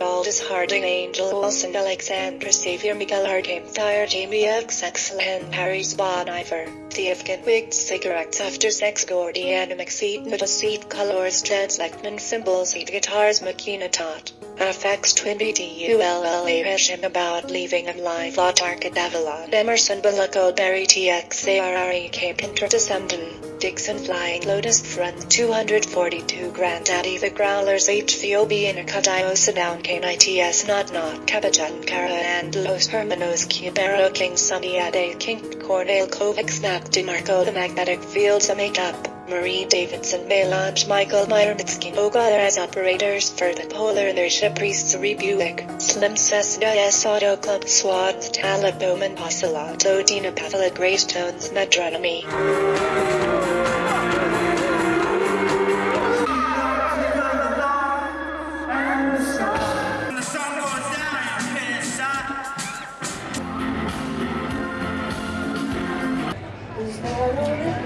Otis Harding, Angel Olsen, Alexandra Savior, Miguel Arcane, Thyre, Jamie XXL, Harry Bon Iver, Theofkin, Wigged Cigarettes, After Sex, Gordy, Animix, Seat, Nutta Seat, Colors, Jets, Leckman, Symbols, Seat, Guitars, Makina Tot. Aphex Twin BTULLA Hesham about leaving of life Autark Avalon Emerson Bulaco Berry TXARRE Cape Interdescendant Dixon Flying Lotus Front 242 Grandaddy The Growlers HVOB Intercut Down KNITS Not Not Capitan Cara and Los Hermanos Cubero King Sunny Ade King Cornell Kovac Snap DeMarco The Magnetic Fields A Makeup Marie Davidson Melange Michael Myrmitsky Ogather as operators for the Polar Inertia Priests Rebuick Slim Cessna S Auto Club Swats Talib Bowman Oceloto Dina Pathala Greystones Metronomy Você